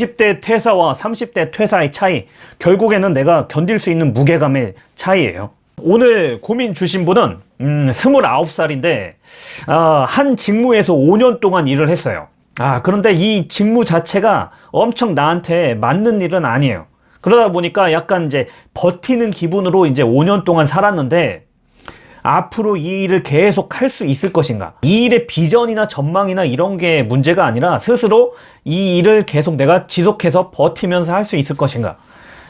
20대 퇴사와 30대 퇴사의 차이 결국에는 내가 견딜 수 있는 무게감의 차이예요. 오늘 고민 주신 분은 음, 29살인데 아, 한 직무에서 5년 동안 일을 했어요. 아 그런데 이 직무 자체가 엄청 나한테 맞는 일은 아니에요. 그러다 보니까 약간 이제 버티는 기분으로 이제 5년 동안 살았는데 앞으로 이 일을 계속 할 수 있을 것인가? 이 일의 비전이나 전망이나 이런 게 문제가 아니라 스스로 이 일을 계속 내가 지속해서 버티면서 할 수 있을 것인가?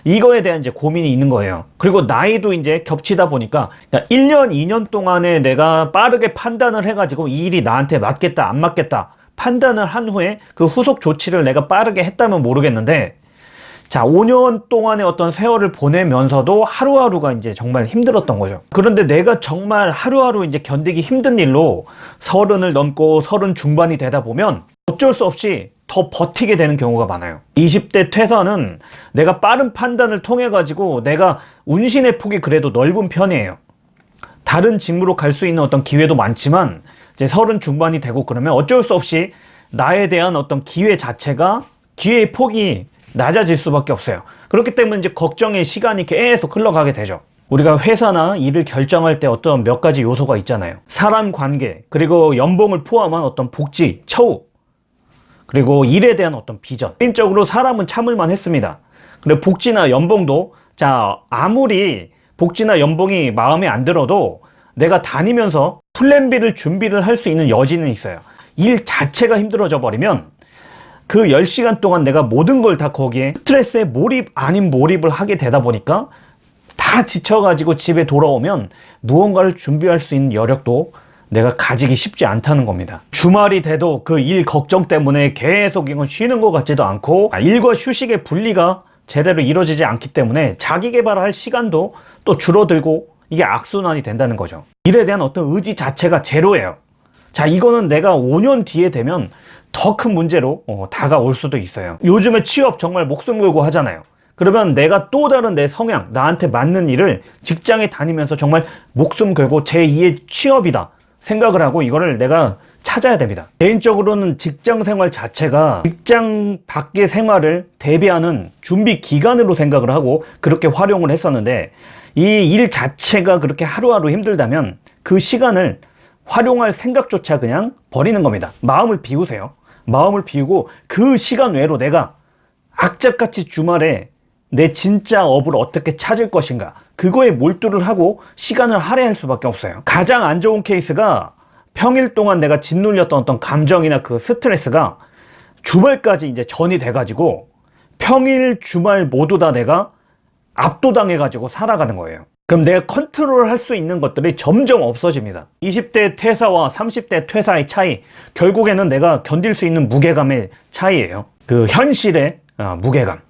이거에 대한 이제 고민이 있는 거예요. 그리고 나이도 이제 겹치다 보니까 1년 2년 동안에 내가 빠르게 판단을 해가지고 이 일이 나한테 맞겠다 안 맞겠다 판단을 한 후에 그 후속 조치를 내가 빠르게 했다면 모르겠는데 자 5년 동안의 어떤 세월을 보내면서도 하루하루가 이제 정말 힘들었던 거죠. 그런데 내가 정말 하루하루 이제 견디기 힘든 일로 서른을 넘고 서른 중반이 되다 보면 어쩔 수 없이 더 버티게 되는 경우가 많아요. 20대 퇴사는 내가 빠른 판단을 통해 가지고 내가 운신의 폭이 그래도 넓은 편이에요. 다른 직무로 갈 수 있는 어떤 기회도 많지만 이제 서른 중반이 되고 그러면 어쩔 수 없이 나에 대한 어떤 기회 자체가 기회의 폭이 낮아질 수밖에 없어요. 그렇기 때문에 이제 걱정의 시간이 계속 흘러가게 되죠. 우리가 회사나 일을 결정할 때 어떤 몇 가지 요소가 있잖아요. 사람 관계 그리고 연봉을 포함한 어떤 복지, 처우 그리고 일에 대한 어떤 비전. 개인적으로 사람은 참을만 했습니다. 그리고 복지나 연봉도 자 아무리 복지나 연봉이 마음에 안 들어도 내가 다니면서 플랜 B를 준비를 할 수 있는 여지는 있어요. 일 자체가 힘들어져 버리면 그 10시간 동안 내가 모든 걸 다 거기에 스트레스에 몰입 아닌 몰입을 하게 되다 보니까 다 지쳐가지고 집에 돌아오면 무언가를 준비할 수 있는 여력도 내가 가지기 쉽지 않다는 겁니다. 주말이 돼도 그 일 걱정 때문에 계속 이건 쉬는 것 같지도 않고 아, 일과 휴식의 분리가 제대로 이루어지지 않기 때문에 자기 개발할 시간도 또 줄어들고 이게 악순환이 된다는 거죠. 일에 대한 어떤 의지 자체가 제로예요. 자 이거는 내가 5년 뒤에 되면 더 큰 문제로 어, 다가올 수도 있어요. 요즘에 취업 정말 목숨 걸고 하잖아요. 그러면 내가 또 다른 내 성향 나한테 맞는 일을 직장에 다니면서 정말 목숨 걸고 제2의 취업이다 생각을 하고 이거를 내가 찾아야 됩니다. 개인적으로는 직장 생활 자체가 직장 밖의 생활을 대비하는 준비 기간으로 생각을 하고 그렇게 활용을 했었는데 이 일 자체가 그렇게 하루하루 힘들다면 그 시간을 활용할 생각조차 그냥 버리는 겁니다. 마음을 비우세요 마음을 비우고 그 시간 외로 내가 악착같이 주말에 내 진짜 업을 어떻게 찾을 것인가 그거에 몰두를 하고 시간을 할애할 수밖에 없어요. 가장 안 좋은 케이스가 평일 동안 내가 짓눌렸던 어떤 감정이나 그 스트레스가 주말까지 이제 전이 돼 가지고 평일 주말 모두 다 내가 압도당해 가지고 살아가는 거예요 그럼 내가 컨트롤 할 수 있는 것들이 점점 없어집니다. 20대 퇴사와 30대 퇴사의 차이 결국에는 내가 견딜 수 있는 무게감의 차이예요. 그 현실의 어, 무게감